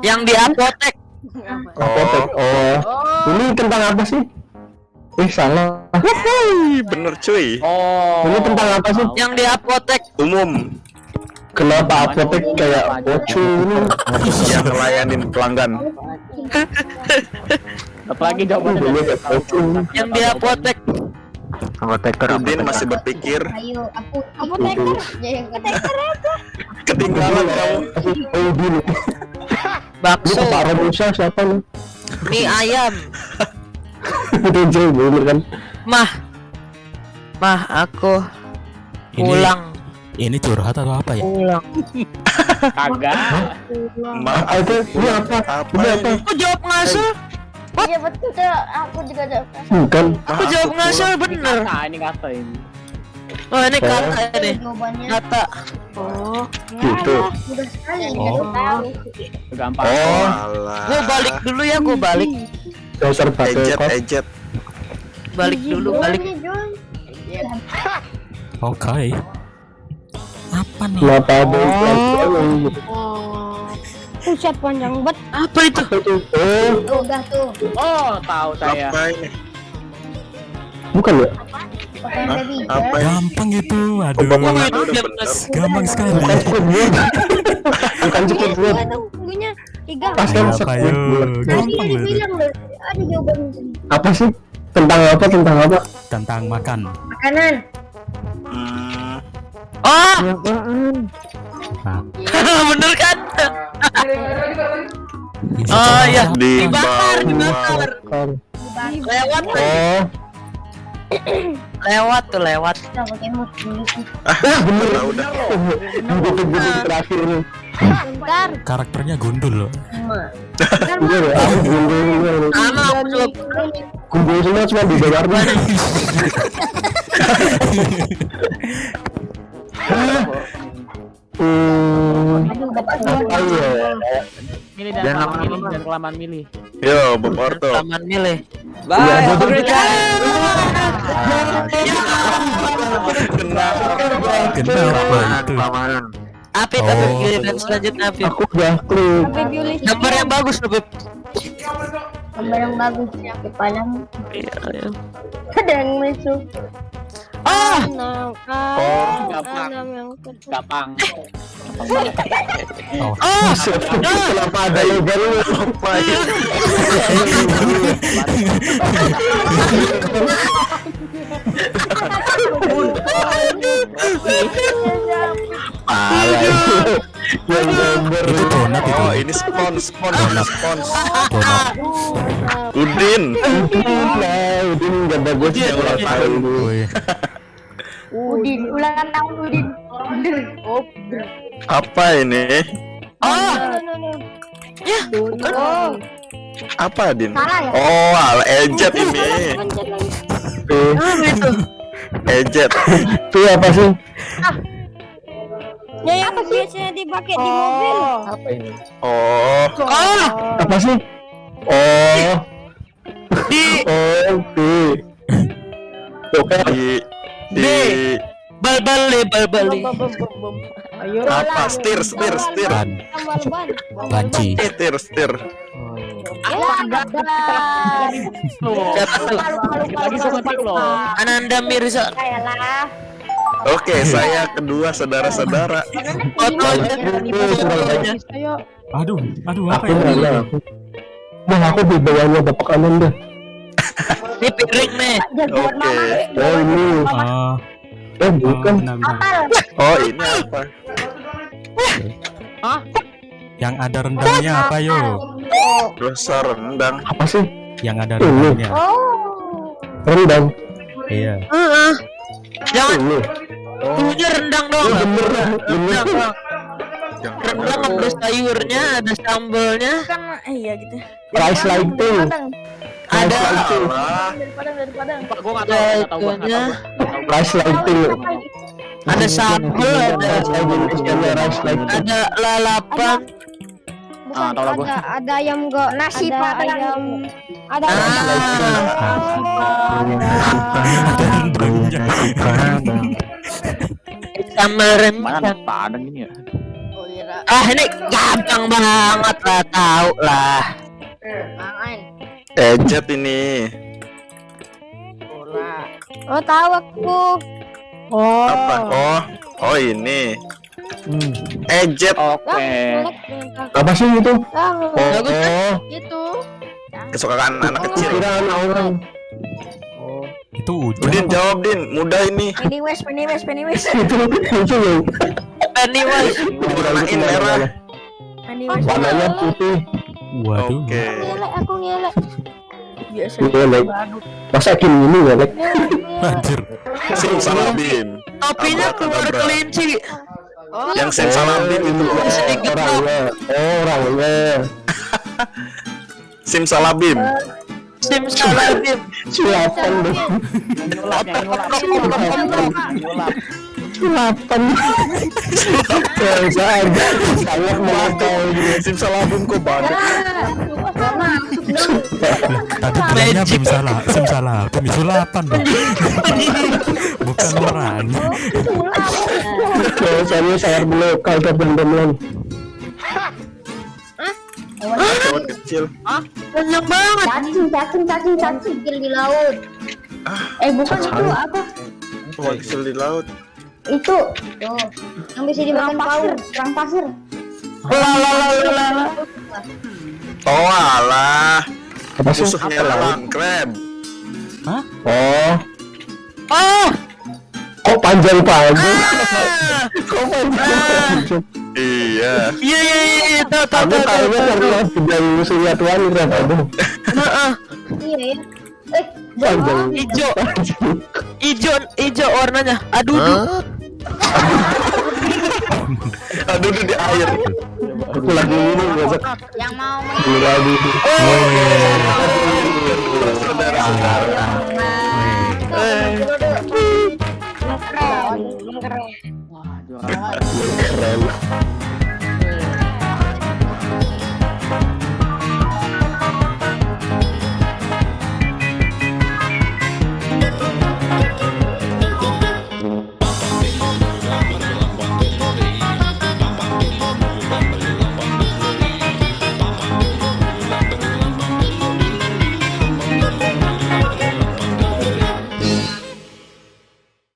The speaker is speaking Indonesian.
Yang di apotek. Apotek. Oh. Ini tentang apa sih? Eh salah. Wuhui, bener cuy. Oh. Ini tentang apa sih? Yang di apotek. Umum Kenapa apotek kayak ini? yang ngelayanin pelanggan. Apalagi jawabannya. Yang di apotek. Apoteker. Udin masih berpikir Ayo, aku aku teker. Ya, teker apa? ketinggalan kamu. Oh Bakso. Pak Romusa siapa nih? Mie ayam. Itu jauh bener kan? Mah. Mah aku Ini pulang. ini curhat atau apa ya? Pulang. kagak. Ma, Ah, itu ini apa? apa Ini apa? Aku jawab ngasal. Iya betul. Aku juga ada. Bukan. Aku jawab ngasal Ini bener. kata, ini kata ini. Oh ini kata ini. Jawabannya. Kata. Oh. Gitu. Mudah sekali. Oh. Gampang. Oh, Gue balik dulu ya, gue balik. Dasar kos. ejet. Balik dulu, balik. Jon. Oke. Apa nih? Ada yang Buset panjang banget. Apa itu? itu? Oh, udah tuh. Oh, tahu saya. Apa ini? bukan ya? Pakai Hah? Apa ini? Gampang itu. Aduh. Oh. Gampang sekali. Bukan. Tiga. Pas kan yuk? buat. Tadi Gampang ada jawaban Apa sih? Tentang apa? Tentang apa? Tentang makan. makanan. Hmm, Oh, Nah, bener kan? Oh iya, di dibakar, dibakar. Lewat Oh, lewat tuh, lewat. Sih. Ah, bener. udah udah. Betul terakhir ini. Bentar. Karakternya gundul loh. Bentar, Iya ya. Aku gundul. Sama aku. Gundul semua cuma di nih. Ya? Milih dan Jangan kelamaan milih dan kelamaan milih. Yo, Bob Orto. Taman milih. Iya, Bye. Kenapa? Kenapa itu? Keamanan. Apip, Oh. Giliran selanjutnya Apip. Aku udah Bioli. Gambar yang bagus, Apip. Gambar yang bagus. Di palang. Iya, iya. Ada yang masuk. Ah, Oh, gampang. yang. Oh, oh, Kenapa ada ini? Gambar. itu donat itu. Oh, ini ini spons. Donat. Udin. Udin gak bagus Udin, yang ulang Udin. tahun. Wih, Udin, ulang tahun Udin. Apa ini? oh, ya, Apa, Din? ya? Oh, al ejet ini. Apa itu? Ejet. Itu apa sih? Ya yang biasanya dipakai di mobil. Apa ini? Oh, Oh, Apa sih? Oh, di oh, oke. Oke. di di bal-bal nih, bal-bal nih. Ayo. apa? Stir, stir, stir. ban. banci. Stir, stir. Ya, sama tik loh. Ananda Mirza. Oke, saya kedua saudara-saudara. Fotonya. Aduh, aduh apa ya? aku. Bang, aku di bawahnya Bapak Anon deh. Ini piring nih. Oke. Oh, ini. Oh, Eh, oh, bukan. Apal. Oh, ini apa? Yang ada rendangnya apa yo? Rasa rendang. Apa sih? Yang ada rendangnya. Oh. Rendang. Iya. Heeh. Jangan Ini. dulunya rendang. Oh. Bener. Rendang, Bang. Yang rendang ada sayurnya, ada sambalnya, Kan iya gitu. Rice lighting. ada Alah. Dari Padang, dari Padang. Pak, gua nggak tahu, nggak tahu gua. Rice lighting. ada sambal, ada ada lalapan. Bukan, Ah, lah gua. ada, ada ayam gak? Nasi ada ayam. Ada Ah. Ada rendangnya. Sambal Mana rendang. Padang ini ya? Ah ini gampang banget lah tahu lah. Main. Ejet ini. Oh tahu aku. Oh. Apa? Oh, oh ini. Hmm. Ejet. Oke. Apa sih itu? Oh, oh. Itu. Kesukaan anak kecil. Kira anak orang. Itu Udin hujan. apa? jawab Din, mudah ini. Pennywise, Pennywise, Pennywise. itu itu yang Pennywise. Warnain merah. Pennywise. warnanya putih. Waduh. Oke. Ngelek, aku ngelek. Biasa. Iya, Lek. Masa gini ini ya, Lek? Anjir. Simsalabim. Topinya keluar Abracadabra. Kelinci. Yang simsalabim itu loh. Sedikit orangnya. Oh, orangnya. Simsalabim. Simsalabim. Silapan dong. Nyulap, yang nyulap. Nyulap. Silapan. Biasa aja. Sangat melakau gitu. Simsalabim kok banyak. Tadi bilangnya bim salah, sim salah, bim sulapan dong. Bukan orang. Biasanya sangat melakau teman-teman. Cowok kecil. Panjang banget. Cacing, cacing, cacing, cacing. Kecil di laut. Eh bukan itu apa? Cowok kecil di laut. Itu. Tuh. Yang bisa dimakan paus. Perang pasir. Lalalala. Oh alah. Apa sih? Musuhnya lawan crab. Oh, Oh. kok panjang panjang? Ah. Kok panjang? Iya. Iya iya iya iya. Tahu tahu Aku tahu tahu. kayaknya karena sedang musuhnya Tuhan Rap aduh. Heeh. Iya ya. Eh, Panjang. Ijo. Ijo ijo warnanya. Aduh. duh. Aduh aduh, di air. Aku lagi ini besok yang mau lagi. Saudara-saudara. keren. Keren. Keren.